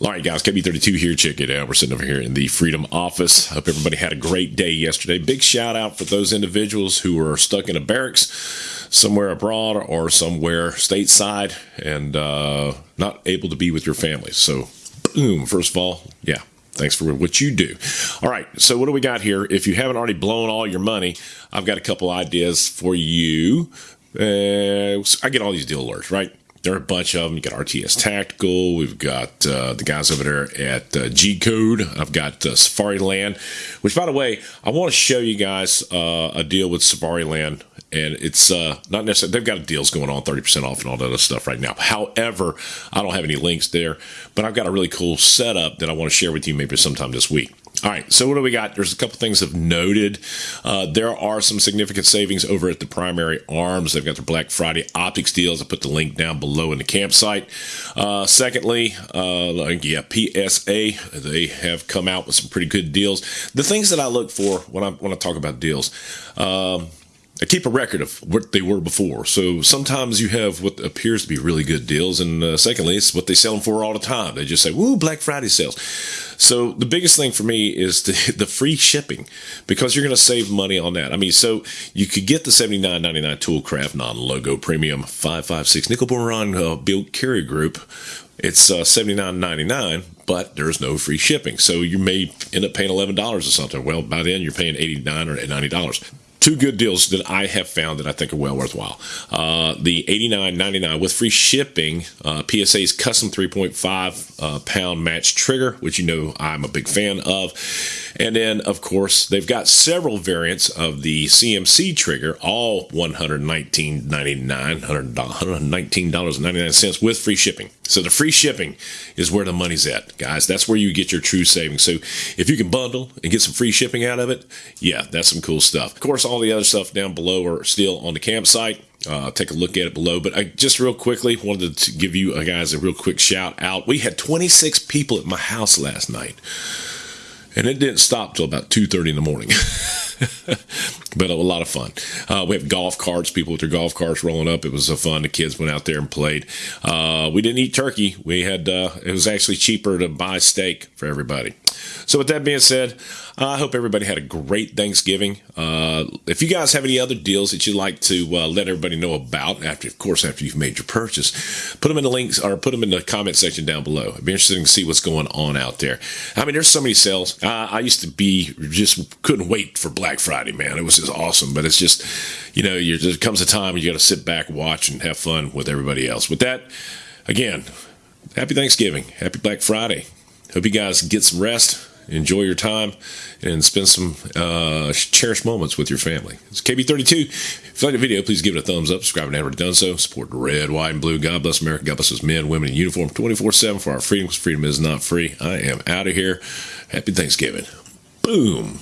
All right, guys, KB32 here. Check it out. We're sitting over here in the Freedom office. Hope everybody had a great day yesterday. Big shout out for those individuals who are stuck in a barracks somewhere abroad or somewhere stateside and uh, not able to be with your family. So, boom, first of all, yeah, thanks for what you do. All right, so what do we got here? If you haven't already blown all your money, I've got a couple ideas for you. Uh, I get all these deal alerts, right? There are a bunch of them. You got RTS Tactical. We've got uh, the guys over there at uh, G Code. I've got uh, Safariland, which, by the way, I want to show you guys uh, a deal with Safariland. And it's uh, not necessarily, they've got deals going on, 30% off and all that other stuff right now. However, I don't have any links there, but I've got a really cool setup that I want to share with you maybe sometime this week. All right, so what do we got? There's a couple things I've noted. Uh, there are some significant savings over at the primary arms. They've got their Black Friday optics deals. I put the link down below in the campsite. Uh, secondly, uh, yeah, PSA, they have come out with some pretty good deals. The things that I look for when I when I talk about deals. Um, I keep a record of what they were before. So sometimes you have what appears to be really good deals, and uh, secondly, it's what they sell them for all the time. They just say, "Woo, Black Friday sales." So the biggest thing for me is the, the free shipping because you're going to save money on that. I mean, so you could get the seventy nine ninety nine Toolcraft non logo premium five five six nickel boron uh, bolt carrier group. It's uh, seventy nine ninety nine, but there's no free shipping. So you may end up paying eleven dollars or something. Well, by then you're paying eighty nine or ninety dollars two good deals that I have found that I think are well worthwhile. Uh, the $89.99 with free shipping, uh, PSA's custom 3.5 uh, pound match trigger, which you know I'm a big fan of. And then, of course, they've got several variants of the CMC trigger, all $119.99, $119.99 with free shipping. So the free shipping is where the money's at, guys. That's where you get your true savings. So if you can bundle and get some free shipping out of it, yeah, that's some cool stuff. Of course, all the other stuff down below are still on the campsite. Uh, take a look at it below. But I just real quickly wanted to give you uh, guys a real quick shout out. We had 26 people at my house last night. And it didn't stop till about 2.30 in the morning. But a lot of fun. Uh, we have golf carts people with their golf carts rolling up. It was so fun. The kids went out there and played. Uh, we didn't eat turkey. We had uh, it was actually cheaper to buy steak for everybody so, with that being said, I hope everybody had a great Thanksgiving. Uh, if you guys have any other deals that you'd like to uh, let everybody know about, after, of course, after you've made your purchase, put them in the links or put them in the comment section down below. It'd be interesting to see what's going on out there. I mean, there's so many sales. I used to be just couldn't wait for Black Friday, man. It was just awesome. But it's just, you know, there comes a time you got to sit back, watch, and have fun with everybody else. With that, again, happy Thanksgiving, happy Black Friday. Hope you guys get some rest, enjoy your time, and spend some uh, cherished moments with your family. It's KB32. If you like the video, please give it a thumbs up. Subscribe you haven't done so. Support red, white, and blue. God bless America. God bless us men, women in uniform 24 7 for our freedom because freedom is not free. I am out of here. Happy Thanksgiving. Boom.